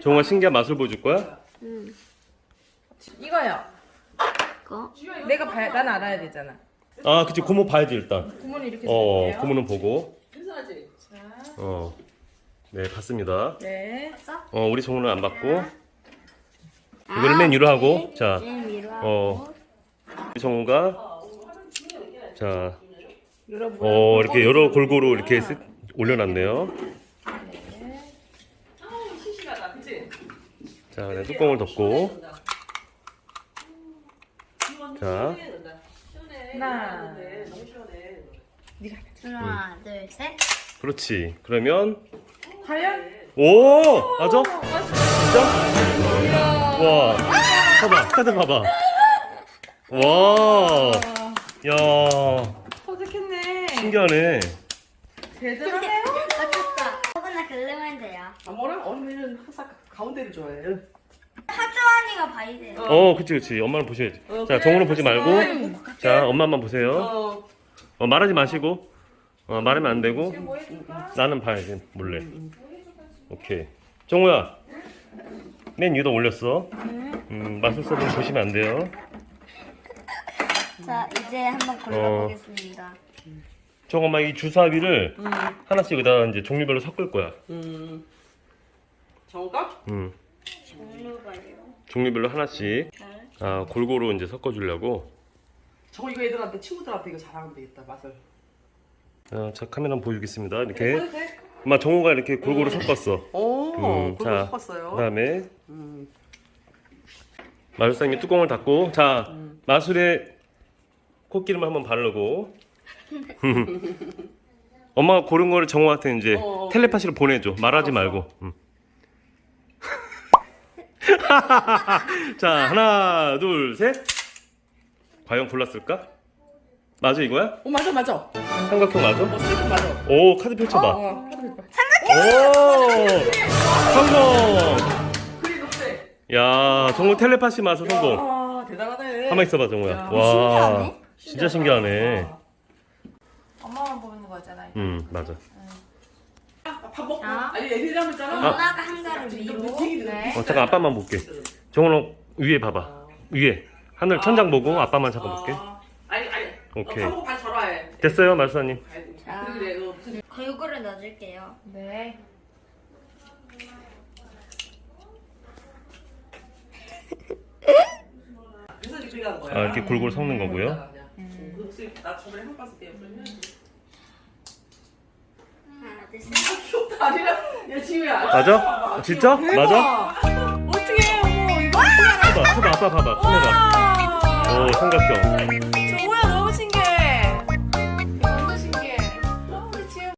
정우가 신기한 맛을 보여줄 거야? 응. 이거요. 이거? 내가 봐야, 난 알아야 되잖아. 아 그치 고모 봐야지 일단 구몬이 이렇게 어 쓸게요. 고모는 보고 괜찮지? 어 네 봤습니다 네. 어 우리 정우는 안 받고 이거를 맨 위로 하고 자 맨 위로 하고. 어. 우리 정우가 자. 어, 이렇게 여러 골고루 이렇게 쓱 올려놨네요. 자, 그다음 뚜껑을 덮고 자. 하나. 하나, 둘, 셋. 그렇지. 그러면 과연? 오 맞아? 진짜? 와 봐봐 카드 봐봐. 와, 야 터득했네. 신기하네. 대단하네요. 조금만 긁으면 돼요. 아 뭐라? 언니는 항상 가운데를 좋아해 하주환이가 봐야 돼요. 어, 그치 그치. 엄마는 보셔야지. 어, 자, 그래. 정우는 보지 말고, 아이고, 자, 엄마만 보세요. 어 어, 말하지 마시고, 어, 말하면 안 되고. 뭐? 나는 봐야지 몰래 오케이 정우야 맨 위로 올렸어 음, 마술사분 보시면 안 돼요 자, 이제 한번 골라보겠습니다. 정엄마 이 주사위를 하나씩 여기다 이제 종류별로 섞을 거야 음. 정가? 음, 종류별로. 종류별로 하나씩 잘. 아, 골고루 이제 섞어주려고 저 이거 애들한테 친구들한테 이거 자랑하면 되겠다 맛을 아, 자 카메라 보여주겠습니다 이렇게 해도 돼? 엄마 정우가 이렇게 골고루 섞었어 오 음, 그거 자, 섞었어요 그 다음에 음. 마술사님이 뚜껑을 닫고 자 마술에 코끼리만 한번 바르고 엄마가 고른 거를 정우한테 이제 어, 어, 텔레파시로 보내줘. 말하지 말고. 음. 자 하나 둘 셋. 과연 골랐을까? 맞아 이거야? 어 맞아 맞아. 삼각형 맞아? 어 슬픈 맞아. 오 카드 펼쳐봐. 어오 성공 그림 어때? 야 정우 텔레파시 마술 성공. 아 대단하네. 가만 있어봐 정우야. 야, 와 신기하네. 진짜 신기하네 엄마만 보는 거잖아. 이거. 음 맞아 아, 밥 먹고 자. 아니 애들이랑 했잖아 엄마가 한 가를 위로. 네. 어, 잠깐 아빠만 볼게. 정훈아 위에 봐봐. 위에 하늘 천장 보고 아빠만 잠깐 볼게. 아, 아니 아니 오케이. 어, 밥 먹고 반 절화해 됐어요, 말사님. 자. 그래 너 무슨 골고루 넣어줄게요. 네. 그래서 이렇게 간 거야 아, 이렇게 골고루 섞는 거고요. 나 저번에 한 봤을 때 옆에 해야지 음. 하나 둘셋 다리랑 야 맞아? 아, 진짜? 맞아? 어떻게 해, 어머. 이거. 봐봐, 봐봐, 봐봐. 봐봐. 오, 삼각형.